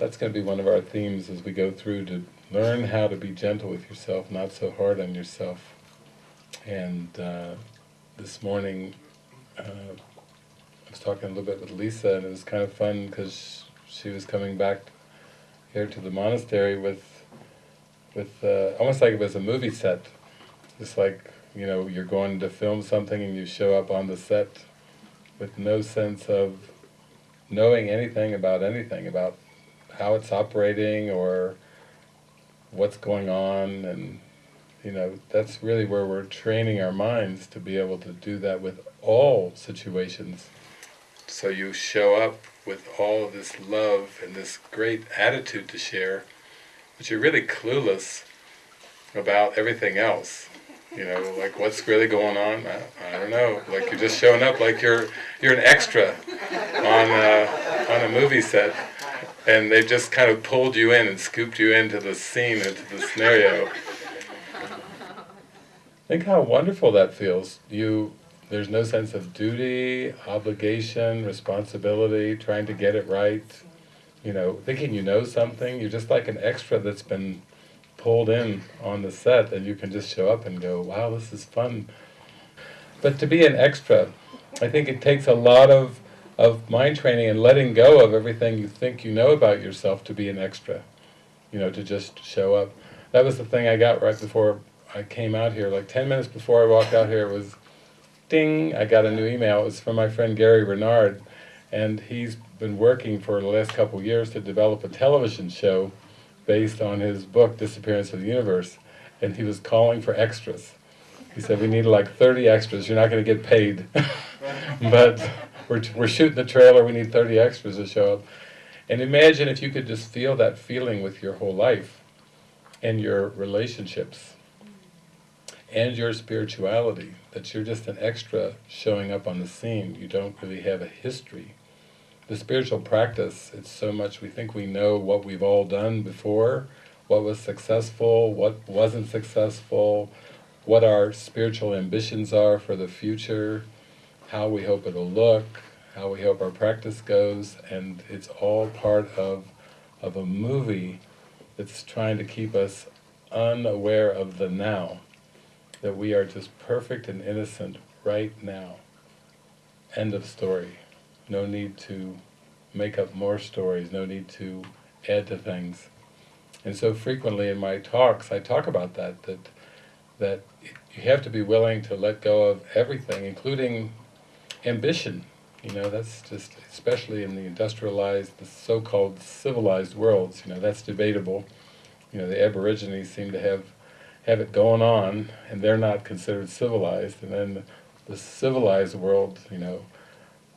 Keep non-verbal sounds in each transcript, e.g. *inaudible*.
that's going to be one of our themes as we go through to learn how to be gentle with yourself, not so hard on yourself. And uh, this morning, uh, I was talking a little bit with Lisa, and it was kind of fun because she was coming back here to the monastery with, with uh, almost like it was a movie set. Just like, you know, you're going to film something and you show up on the set with no sense of knowing anything about anything, about how it's operating or what's going on and you know that's really where we're training our minds to be able to do that with all situations. So you show up with all of this love and this great attitude to share but you're really clueless about everything else. You know like what's really going on? I, I don't know. Like you're just showing up like you're you're an extra on a, on a movie set and they just kind of pulled you in and scooped you into the scene, into the scenario. *laughs* Think how wonderful that feels. You, there's no sense of duty, obligation, responsibility, trying to get it right. You know, thinking you know something. You're just like an extra that's been pulled in on the set, and you can just show up and go, "Wow, this is fun." But to be an extra, I think it takes a lot of of mind training and letting go of everything you think you know about yourself to be an extra, you know, to just show up. That was the thing I got right before I came out here, like 10 minutes before I walked out here, it was ding, I got a new email. It was from my friend Gary Renard, and he's been working for the last couple years to develop a television show based on his book, Disappearance of the Universe, and he was calling for extras. He said, we need like 30 extras, you're not going to get paid. *laughs* but we're, we're shooting the trailer, we need 30 extras to show up. And imagine if you could just feel that feeling with your whole life and your relationships and your spirituality, that you're just an extra showing up on the scene. You don't really have a history. The spiritual practice, it's so much, we think we know what we've all done before, what was successful, what wasn't successful, what our spiritual ambitions are for the future, how we hope it'll look, how we hope our practice goes, and it's all part of, of a movie that's trying to keep us unaware of the now, that we are just perfect and innocent right now. End of story. No need to make up more stories, no need to add to things. And so frequently in my talks I talk about that, that, that you have to be willing to let go of everything, including ambition. You know, that's just, especially in the industrialized, the so-called civilized worlds, you know, that's debatable. You know, the Aborigines seem to have have it going on, and they're not considered civilized. And then the, the civilized world, you know,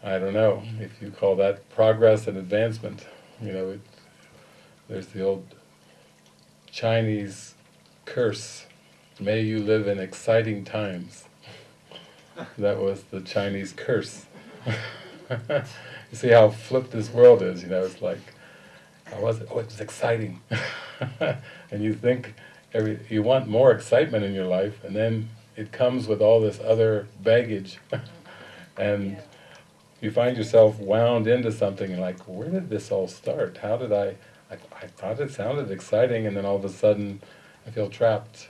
I don't know if you call that progress and advancement. You know, it, there's the old Chinese curse, may you live in exciting times. That was the Chinese curse. *laughs* you see how flipped this world is, you know, it's like, how was it? Oh, it was exciting. *laughs* and you think, every, you want more excitement in your life, and then it comes with all this other baggage. *laughs* and you find yourself wound into something like, where did this all start? How did I, I, I thought it sounded exciting, and then all of a sudden I feel trapped.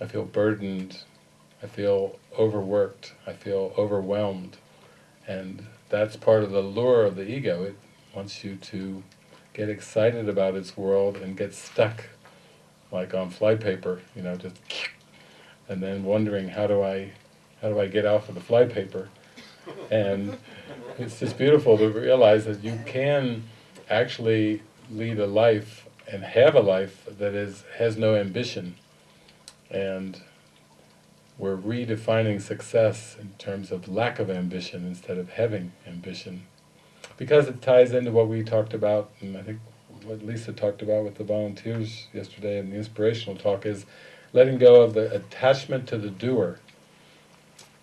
I feel burdened. I feel overworked, I feel overwhelmed, and that's part of the lure of the ego. It wants you to get excited about its world and get stuck, like on flypaper, you know, just *laughs* and then wondering how do I, how do I get off of the flypaper? And *laughs* it's just beautiful to realize that you can actually lead a life and have a life that is has no ambition and we're redefining success in terms of lack of ambition instead of having ambition. Because it ties into what we talked about, and I think what Lisa talked about with the volunteers yesterday in the inspirational talk is letting go of the attachment to the doer.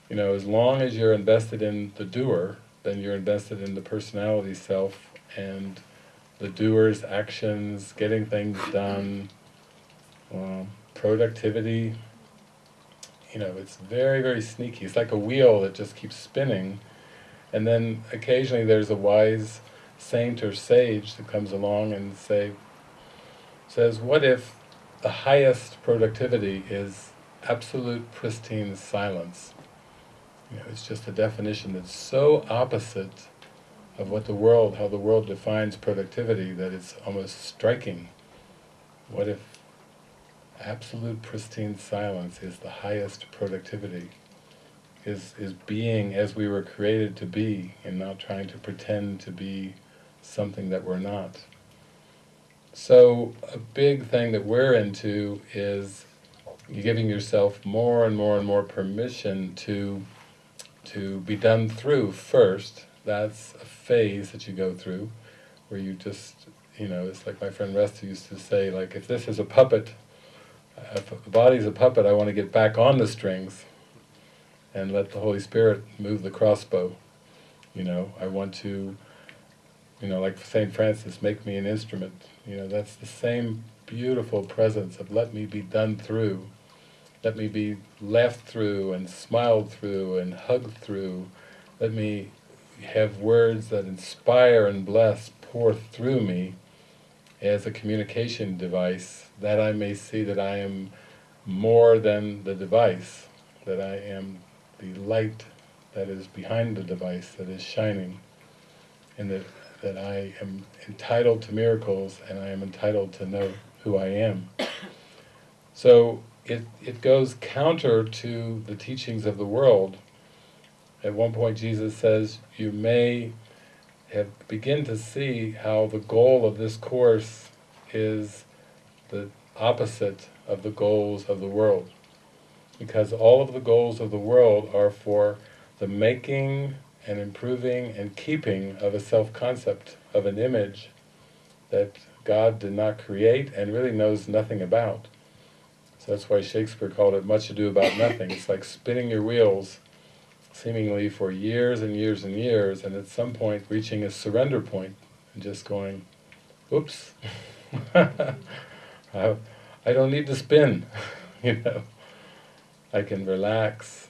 You know, as long as you're invested in the doer, then you're invested in the personality self and the doer's actions, getting things done, um, productivity, you know, it's very, very sneaky. It's like a wheel that just keeps spinning, and then occasionally there's a wise saint or sage that comes along and say, says, what if the highest productivity is absolute pristine silence? You know, it's just a definition that's so opposite of what the world, how the world defines productivity, that it's almost striking. What if absolute pristine silence is the highest productivity? Is, is being as we were created to be, and not trying to pretend to be something that we're not. So, a big thing that we're into is giving yourself more and more and more permission to to be done through first. That's a phase that you go through, where you just, you know, it's like my friend Resta used to say, like, if this is a puppet, if the body's a puppet, I want to get back on the strings and let the Holy Spirit move the crossbow. You know, I want to, you know, like St. Francis, make me an instrument. You know, that's the same beautiful presence of let me be done through let me be laughed through and smiled through and hugged through. Let me have words that inspire and bless pour through me as a communication device, that I may see that I am more than the device, that I am the light that is behind the device, that is shining, and that, that I am entitled to miracles and I am entitled to know who I am. *coughs* So it, it goes counter to the teachings of the world. At one point Jesus says, you may have begin to see how the goal of this course is the opposite of the goals of the world. Because all of the goals of the world are for the making and improving and keeping of a self-concept, of an image that God did not create and really knows nothing about. So that's why Shakespeare called it much ado about nothing. It's like spinning your wheels seemingly for years and years and years, and at some point reaching a surrender point and just going, oops, *laughs* I don't need to spin, *laughs* you know. I can relax,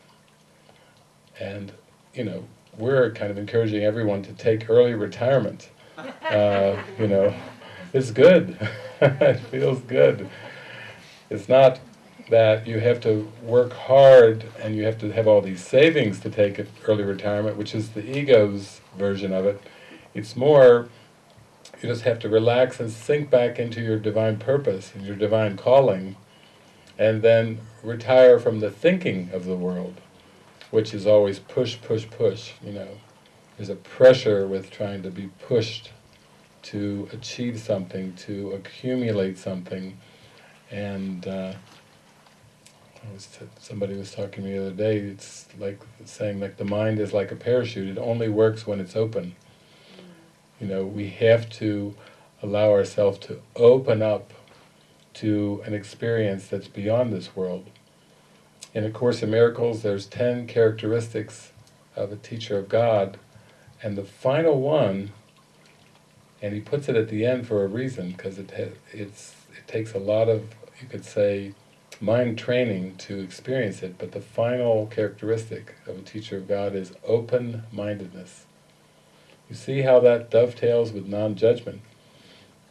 and, you know, we're kind of encouraging everyone to take early retirement. *laughs* Uh, you know, it's good. it feels good. It's not that you have to work hard and you have to have all these savings to take early retirement, which is the ego's version of it. It's more, you just have to relax and sink back into your divine purpose and your divine calling, and then retire from the thinking of the world, which is always push, push, push, you know. There's a pressure with trying to be pushed to achieve something, to accumulate something, and uh, was somebody was talking to me the other day, it's like saying like the mind is like a parachute, it only works when it's open. You know, we have to allow ourselves to open up to an experience that's beyond this world. In A Course in Miracles, there's ten characteristics of a teacher of God, and the final one, and he puts it at the end for a reason, because it, it's, it takes a lot of, you could say, mind training to experience it, but the final characteristic of a teacher of God is open-mindedness. You see how that dovetails with non-judgment.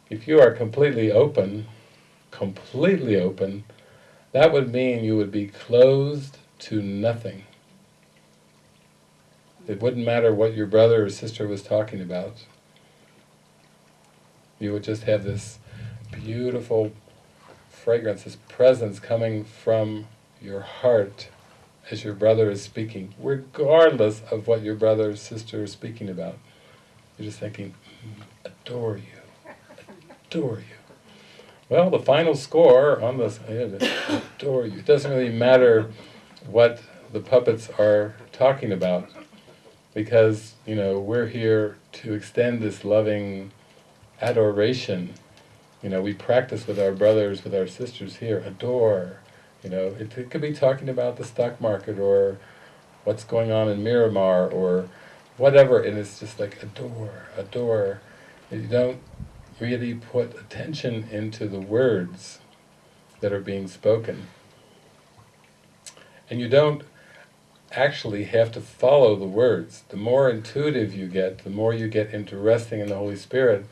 If you are completely open, completely open, that would mean you would be closed to nothing. It wouldn't matter what your brother or sister was talking about. You would just have this beautiful fragrance, this presence coming from your heart as your brother is speaking, regardless of what your brother or sister is speaking about. You're just thinking, mm, adore you, adore you. Well, the final score on this, adore you. It doesn't really matter what the puppets are talking about, because, you know, we're here to extend this loving adoration you know, we practice with our brothers, with our sisters here, adore. You know, it, it could be talking about the stock market or what's going on in Miramar or whatever, and it's just like adore, adore. You don't really put attention into the words that are being spoken. And you don't actually have to follow the words. The more intuitive you get, the more you get into resting in the Holy Spirit,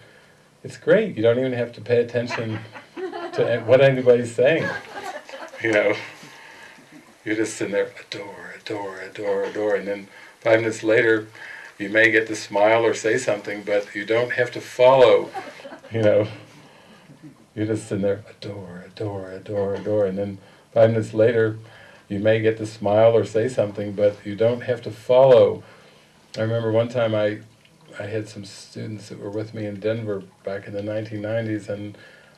it's great. You don't even have to pay attention to what anybody's saying. You know, you're just sitting there, adore, adore, adore, adore, and then five minutes later, you may get to smile or say something, but you don't have to follow, you know. You're just sitting there, adore, adore, adore, adore, and then five minutes later, you may get to smile or say something, but you don't have to follow. I remember one time I, I had some students that were with me in Denver back in the 1990s, and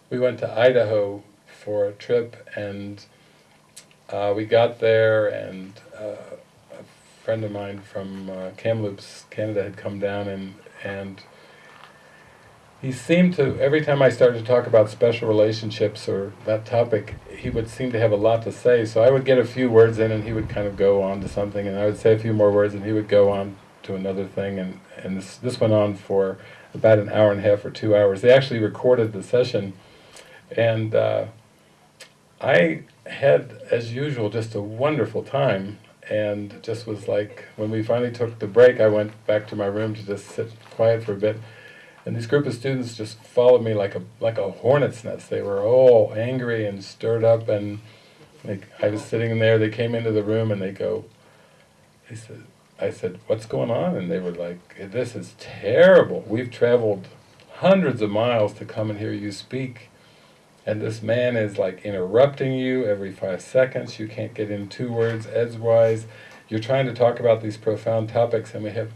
we went to Idaho for a trip, and uh, we got there, and uh, a friend of mine from uh, Kamloops, Canada, had come down, and and he seemed to, every time I started to talk about special relationships or that topic, he would seem to have a lot to say. So I would get a few words in and he would kind of go on to something, and I would say a few more words and he would go on to another thing, and, and this, this went on for about an hour and a half or two hours. They actually recorded the session, and uh, I had, as usual, just a wonderful time, and just was like, when we finally took the break, I went back to my room to just sit quiet for a bit, and this group of students just followed me like a like a hornet's nest. They were all angry and stirred up, and they, I was sitting there. They came into the room and they go, they said, I said, what's going on? And they were like, this is terrible. We've traveled hundreds of miles to come and hear you speak. And this man is like interrupting you every five seconds. You can't get in two words edgewise. You're trying to talk about these profound topics and we have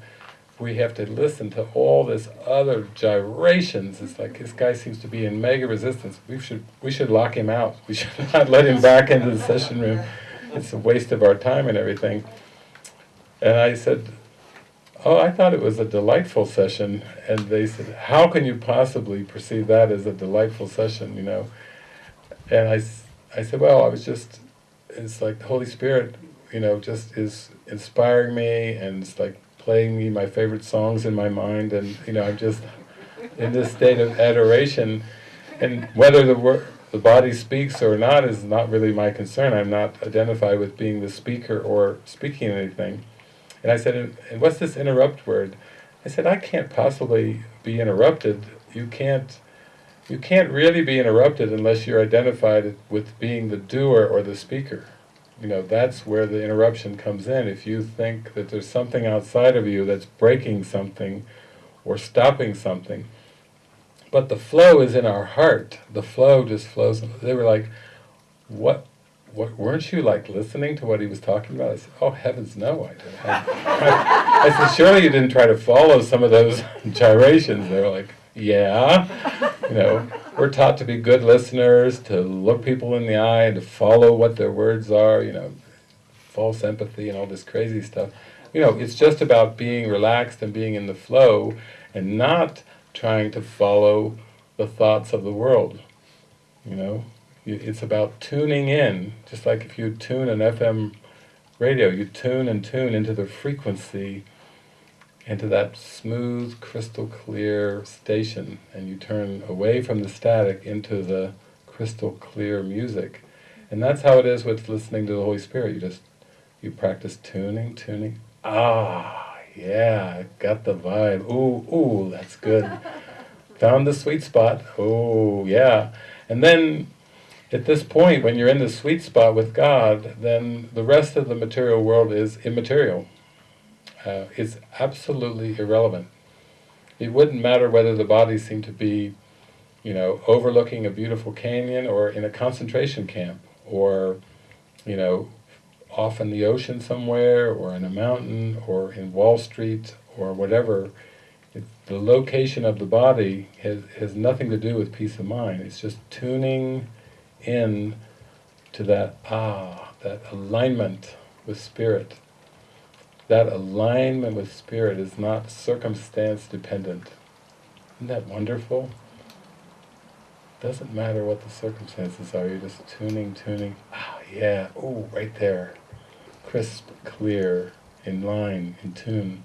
we have to listen to all this other gyrations. It's like this guy seems to be in mega resistance. We should we should lock him out. We should *laughs* not let him back into the session room. It's a waste of our time and everything. And I said, oh, I thought it was a delightful session. And they said, how can you possibly perceive that as a delightful session, you know? And I, I said, well, I was just, it's like the Holy Spirit, you know, just is inspiring me, and it's like playing me my favorite songs in my mind, and you know, I'm just in this state of adoration. And whether the the body speaks or not is not really my concern. I'm not identified with being the speaker or speaking anything. And I said, and what's this interrupt word? I said, I can't possibly be interrupted. You can't, you can't really be interrupted unless you're identified with being the doer or the speaker. You know, that's where the interruption comes in. If you think that there's something outside of you that's breaking something or stopping something, but the flow is in our heart. The flow just flows. They were like, what weren't you like listening to what he was talking about? I said, oh heavens no, I didn't. I, I said, surely you didn't try to follow some of those *laughs* gyrations. They were like, yeah, you know, we're taught to be good listeners, to look people in the eye, and to follow what their words are, you know, false empathy and all this crazy stuff. You know, it's just about being relaxed and being in the flow and not trying to follow the thoughts of the world, you know. It's about tuning in, just like if you tune an FM radio, you tune and tune into the frequency into that smooth, crystal clear station, and you turn away from the static into the crystal clear music. And that's how it is with listening to the Holy Spirit. You just, you practice tuning, tuning. Ah, yeah, got the vibe. Ooh, ooh, that's good. *laughs* Found the sweet spot. Oh, yeah. And then, at this point, when you're in the sweet spot with God, then the rest of the material world is immaterial uh, is absolutely irrelevant. It wouldn't matter whether the body seemed to be, you know, overlooking a beautiful canyon or in a concentration camp or, you know, off in the ocean somewhere or in a mountain or in Wall Street or whatever. It, the location of the body has, has nothing to do with peace of mind. It's just tuning in to that ah, that alignment with spirit that alignment with Spirit is not circumstance dependent. Isn't that wonderful? Doesn't matter what the circumstances are, you're just tuning, tuning. Ah, yeah, oh, right there. Crisp, clear, in line, in tune.